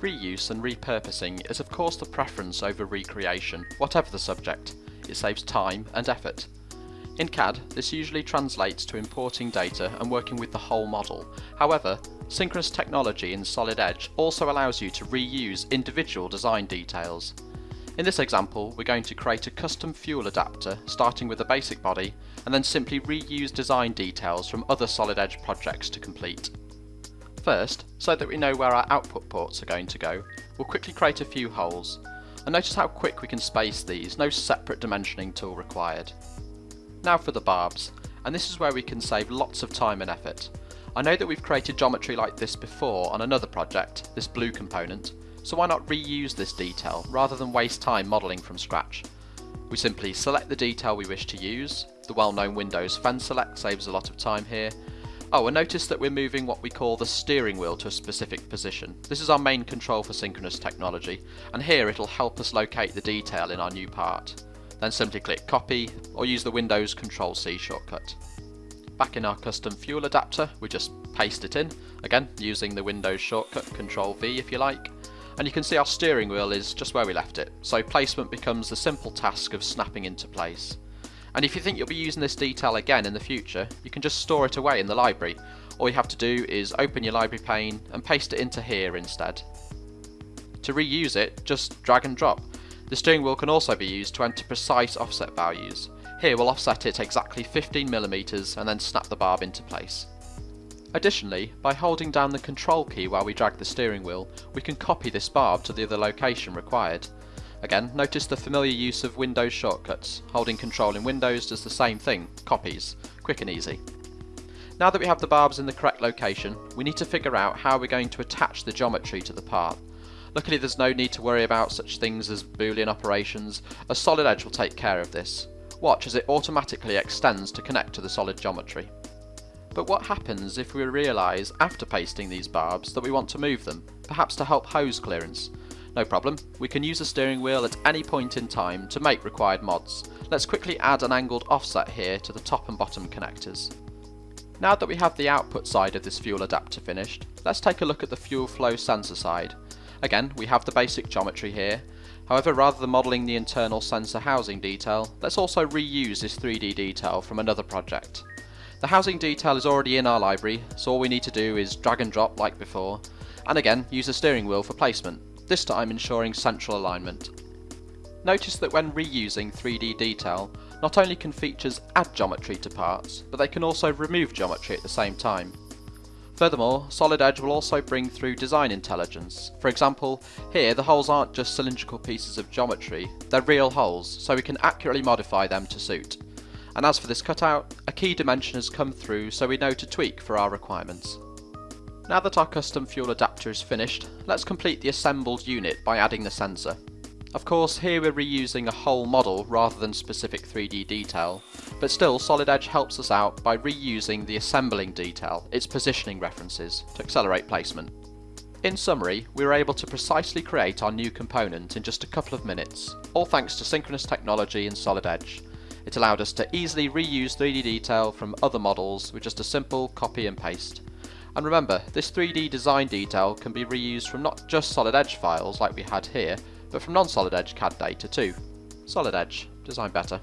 Reuse and repurposing is of course the preference over recreation, whatever the subject. It saves time and effort. In CAD, this usually translates to importing data and working with the whole model. However, synchronous technology in Solid Edge also allows you to reuse individual design details. In this example, we're going to create a custom fuel adapter starting with a basic body and then simply reuse design details from other Solid Edge projects to complete. First, so that we know where our output ports are going to go, we'll quickly create a few holes. And notice how quick we can space these, no separate dimensioning tool required. Now for the barbs, and this is where we can save lots of time and effort. I know that we've created geometry like this before on another project, this blue component, so why not reuse this detail rather than waste time modelling from scratch. We simply select the detail we wish to use, the well-known Windows Fence Select saves a lot of time here, Oh, and notice that we're moving what we call the steering wheel to a specific position. This is our main control for synchronous technology, and here it'll help us locate the detail in our new part. Then simply click copy, or use the Windows Control C shortcut. Back in our custom fuel adapter, we just paste it in, again using the Windows shortcut Control V if you like, and you can see our steering wheel is just where we left it, so placement becomes the simple task of snapping into place. And if you think you'll be using this detail again in the future, you can just store it away in the library. All you have to do is open your library pane and paste it into here instead. To reuse it, just drag and drop. The steering wheel can also be used to enter precise offset values. Here we'll offset it exactly 15mm and then snap the barb into place. Additionally, by holding down the control key while we drag the steering wheel, we can copy this barb to the other location required. Again, notice the familiar use of Windows shortcuts. Holding control in Windows does the same thing, copies, quick and easy. Now that we have the barbs in the correct location, we need to figure out how we're going to attach the geometry to the part. Luckily there's no need to worry about such things as boolean operations, a Solid Edge will take care of this. Watch as it automatically extends to connect to the solid geometry. But what happens if we realise after pasting these barbs that we want to move them, perhaps to help hose clearance? No problem, we can use the steering wheel at any point in time to make required mods. Let's quickly add an angled offset here to the top and bottom connectors. Now that we have the output side of this fuel adapter finished, let's take a look at the fuel flow sensor side. Again, we have the basic geometry here, however rather than modelling the internal sensor housing detail, let's also reuse this 3D detail from another project. The housing detail is already in our library, so all we need to do is drag and drop like before, and again use the steering wheel for placement this time ensuring central alignment. Notice that when reusing 3D detail, not only can features add geometry to parts, but they can also remove geometry at the same time. Furthermore, Solid Edge will also bring through design intelligence. For example, here the holes aren't just cylindrical pieces of geometry, they're real holes, so we can accurately modify them to suit. And as for this cutout, a key dimension has come through so we know to tweak for our requirements. Now that our custom fuel is finished, let's complete the assembled unit by adding the sensor. Of course, here we're reusing a whole model rather than specific 3D detail, but still Solid Edge helps us out by reusing the assembling detail, its positioning references, to accelerate placement. In summary, we were able to precisely create our new component in just a couple of minutes, all thanks to synchronous technology in Solid Edge. It allowed us to easily reuse 3D detail from other models with just a simple copy and paste. And remember, this 3D design detail can be reused from not just Solid Edge files like we had here, but from non-Solid Edge CAD data too. Solid Edge, design better.